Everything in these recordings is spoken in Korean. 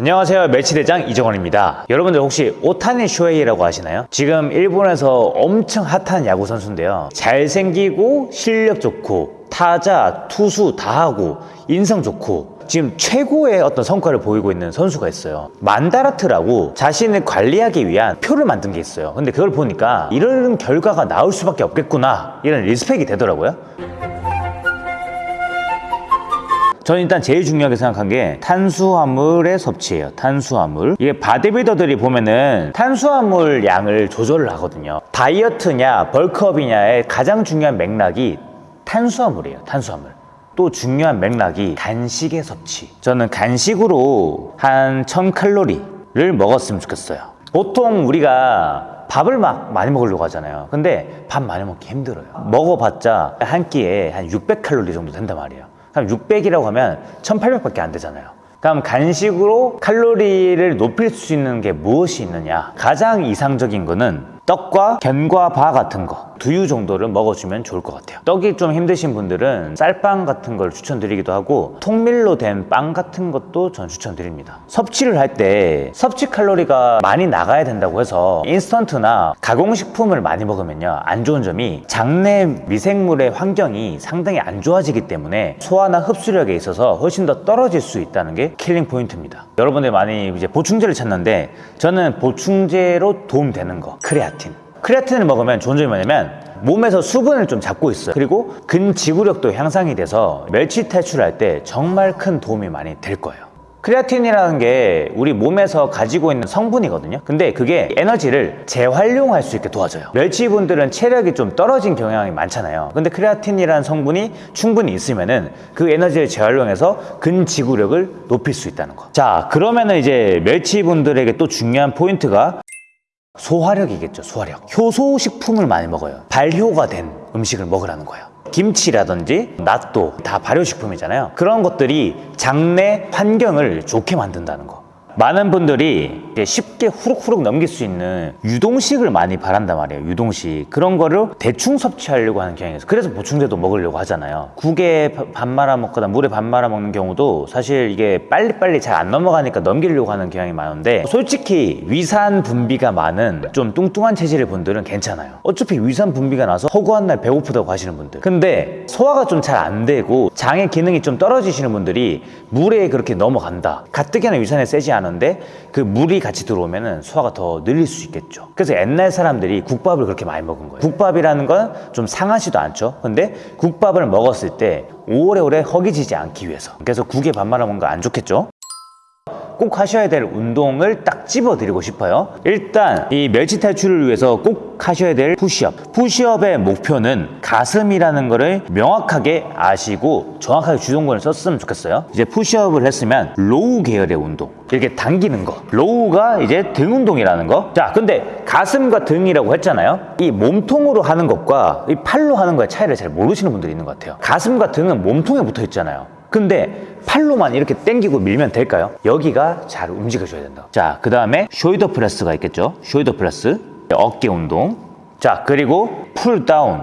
안녕하세요. 멸치대장 이정원입니다. 여러분들 혹시 오타니 쇼헤이라고 아시나요? 지금 일본에서 엄청 핫한 야구 선수인데요. 잘생기고 실력 좋고 타자, 투수 다 하고 인성 좋고 지금 최고의 어떤 성과를 보이고 있는 선수가 있어요. 만다라트라고 자신을 관리하기 위한 표를 만든 게 있어요. 근데 그걸 보니까 이런 결과가 나올 수밖에 없겠구나. 이런 리스펙이 되더라고요 저는 일단 제일 중요하게 생각한 게 탄수화물의 섭취예요. 탄수화물. 이게 바디빌더들이 보면은 탄수화물 양을 조절을 하거든요. 다이어트냐 벌크업이냐의 가장 중요한 맥락이 탄수화물이에요. 탄수화물. 또 중요한 맥락이 간식의 섭취. 저는 간식으로 한 1000칼로리를 먹었으면 좋겠어요. 보통 우리가 밥을 막 많이 먹으려고 하잖아요. 근데 밥 많이 먹기 힘들어요. 먹어봤자 한 끼에 한 600칼로리 정도 된단 말이에요. 그럼 600이라고 하면 1800밖에 안 되잖아요. 그럼 간식으로 칼로리를 높일 수 있는 게 무엇이 있느냐? 가장 이상적인 거는 떡과 견과 바 같은 거 두유 정도를 먹어주면 좋을 것 같아요. 떡이 좀 힘드신 분들은 쌀빵 같은 걸 추천드리기도 하고 통밀로 된 빵 같은 것도 전 추천드립니다. 섭취를 할 때 섭취 칼로리가 많이 나가야 된다고 해서 인스턴트나 가공식품을 많이 먹으면요 안 좋은 점이 장내 미생물의 환경이 상당히 안 좋아지기 때문에 소화나 흡수력에 있어서 훨씬 더 떨어질 수 있다는 게 killing point입니다 여러분들 많이 이제 보충제를 찾는데 저는 보충제로 도움되는 거 크레아틴. 크레아틴을 먹으면 좋은 점이 뭐냐면 몸에서 수분을 좀 잡고 있어요. 그리고 근지구력도 향상이 돼서 멸치 탈출할 때 정말 큰 도움이 많이 될 거예요 크레아틴이라는 게 우리 몸에서 가지고 있는 성분이거든요. 근데 그게 에너지를 재활용할 수 있게 도와줘요. 멸치분들은 체력이 좀 떨어진 경향이 많잖아요. 근데 크레아틴이라는 성분이 충분히 있으면 은 그 에너지를 재활용해서 근지구력을 높일 수 있다는 거자 그러면 은 이제 멸치분들에게 또 중요한 포인트가 소화력이겠죠 소화력. 효소식품을 많이 먹어요. 발효가 된 음식을 먹으라는 거예요 김치라든지 낫도 다 발효식품이잖아요. 그런 것들이 장내 환경을 좋게 만든다는 거 많은 분들이 쉽게 후룩후룩 넘길 수 있는 유동식을 많이 바란단 말이에요 유동식. 그런 거를 대충 섭취하려고 하는 있어요. 그래서 보충제도 먹으려고 하잖아요. 국에 밥 말아 먹거나 물에 밥 말아 먹는 경우도 사실 이게 빨리빨리 잘 안 넘어가니까 넘기려고 하는 경향이 많은데 솔직히 위산 분비가 많은 좀 뚱뚱한 체질의 분들은 괜찮아요. 어차피 위산 분비가 나서 허구한 날 배고프다고 하시는 분들. 근데 소화가 좀 잘 안 되고 장의 기능이 좀 떨어지시는 분들이 물에 그렇게 넘어간다. 가뜩이나 위산이 세지 않은 듯한데 그 물이 같이 들어오면 소화가 더 느릴 수 있겠죠. 그래서 옛날 사람들이 국밥을 그렇게 많이 먹은 거예요. 국밥이라는 건 좀 상하지도 않죠. 근데 국밥을 먹었을 때 오래오래 허기지지 않기 위해서. 그래서 국에 밥 말아 먹는 거 안 좋겠죠 꼭 하셔야 될 운동을 딱 집어드리고 싶어요. 일단 이 멸치 탈출을 위해서 꼭 하셔야 될 푸시업. 푸시업의 목표는 가슴이라는 거를 명확하게 아시고 정확하게 주동근을 썼으면 좋겠어요. 이제 푸시업을 했으면 row 계열의 운동 이렇게 당기는 거. row가 이제 등 운동이라는 거자 근데 가슴과 등이라고 했잖아요. 이 몸통으로 하는 것과 이 팔로 하는 거의 차이를 잘 모르시는 분들이 있는 것 같아요. 가슴과 등은 몸통에 붙어 있잖아요 근데 팔로만 이렇게 당기고 밀면 될까요? 여기가 잘 움직여줘야 된다. 자 그 다음에 shoulder press가 있겠죠? shoulder press. 어깨 운동. 자 그리고 pull down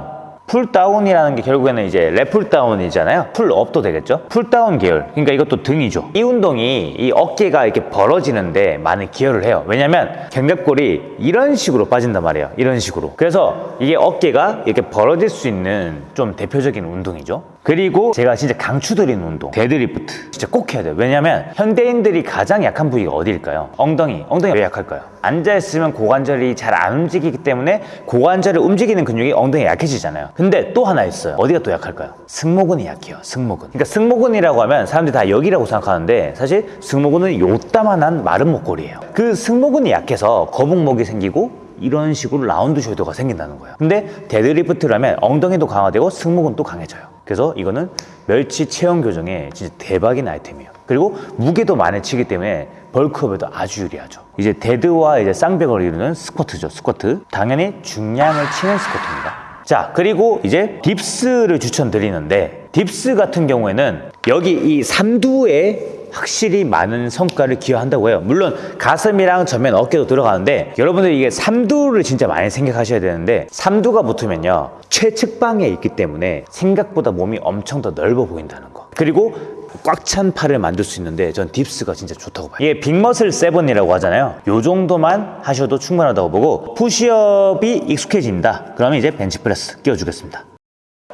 pull down이라는 게 결국에는 이제 lat pull down이잖아요. pull up도 되겠죠? pull down 계열 그러니까 이것도 등이죠. 이 운동이 이 어깨가 이렇게 벌어지는데 많은 기여를 해요. 왜냐면 견갑골이 이런 식으로 빠진단 말이에요. 이런 식으로. 그래서 이게 어깨가 이렇게 벌어질 수 있는 좀 대표적인 운동이죠 그리고 제가 진짜 강추드리는 운동 데드리프트 진짜 꼭 해야 돼요. 왜냐면 현대인들이 가장 약한 부위가 어디일까요? 엉덩이. 엉덩이가 왜 약할까요? 앉아있으면 고관절이 잘 안 움직이기 때문에 고관절을 움직이는 근육이 엉덩이가 약해지잖아요. 근데 또 하나 있어요. 어디가 또 약할까요? 승모근이 약해요 승모근. 그러니까 승모근이라고 하면 사람들이 다 여기라고 생각하는데 사실 승모근은 요따만한 마름모꼴이에요. 그 승모근이 약해서 거북목이 생기고 이런 식으로 round shoulder가 생긴다는 거예요. 근데 데드리프트 하면 엉덩이도 강화되고 승모근도 강해져요 그래서 이거는 멸치 체형 교정에 진짜 대박인 아이템이에요. 그리고 무게도 많이 치기 때문에 bulk up에도 아주 유리하죠. 이제 dead와 이제 쌍벽을 이루는 스쿼트죠 스쿼트. 당연히 중량을 치는 스쿼트입니다. 자 그리고 이제 dips를 추천드리는데 dips 같은 경우에는 여기 이 삼두에 확실히 많은 성과를 기여한다고 해요 물론 가슴이랑 전면 어깨도 들어가는데 여러분들 이게 삼두를 진짜 많이 생각하셔야 되는데 삼두가 붙으면요 최측방에 있기 때문에 생각보다 몸이 엄청 더 넓어 보인다는 거 그리고 꽉 찬 팔을 만들 수 있는데 전 dips가 진짜 좋다고 봐요. 이게 big muscle seven이라고 하잖아요. 요 정도만 하셔도 충분하다고 보고 푸시업이 익숙해진다. 그러면 이제 벤치프레스 끼워주겠습니다.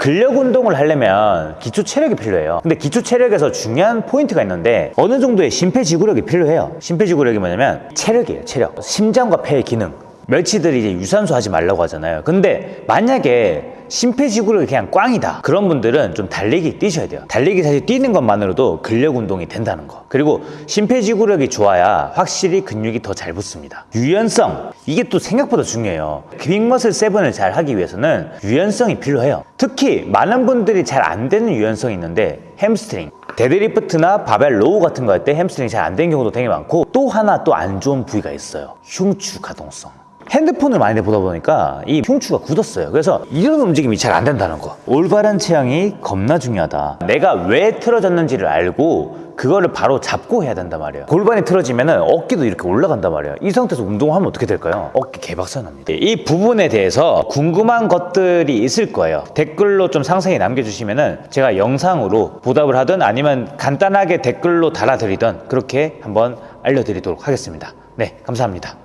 근력 운동을 하려면 기초 체력이 필요해요. 근데 기초 체력에서 중요한 포인트가 있는데 어느 정도의 심폐지구력이 필요해요. 심폐지구력이 뭐냐면 체력이에요, 체력. 심장과 폐의 기능. 멸치들이 이제 유산소 하지 말라고 하잖아요. 근데 만약에 심폐지구력이 그냥 꽝이다. 그런 분들은 좀 달리기 뛰셔야 돼요. 달리기 사실 뛰는 것만으로도 근력 운동이 된다는 거. 그리고 심폐지구력이 좋아야 확실히 근육이 더 잘 붙습니다. 유연성. 이게 또 생각보다 중요해요. big muscle seven을 잘 하기 위해서는 유연성이 필요해요. 특히 많은 분들이 잘 안 되는 유연성이 있는데 햄스트링. 데드리프트나 바벨 row 같은 거 할 때 햄스트링 잘안 되는 경우도 되게 많고 또 하나 또 안 좋은 부위가 있어요. 흉추 가동성. 핸드폰을 많이 보다 보니까 이 흉추가 굳었어요. 그래서 이런 움직임이 잘 안 된다는 거. 올바른 체형이 겁나 중요하다. 내가 왜 틀어졌는지를 알고 그거를 바로 잡고 해야 된단 말이에요. 골반이 틀어지면 어깨도 이렇게 올라간단 말이에요. 이 상태에서 운동하면 어떻게 될까요? 어깨 개박살납니다. 이 부분에 대해서 궁금한 것들이 있을 거예요. 댓글로 좀 상세히 남겨주시면 제가 영상으로 보답을 하든 아니면 간단하게 댓글로 달아드리든 그렇게 한번 알려드리도록 하겠습니다. 네, 감사합니다.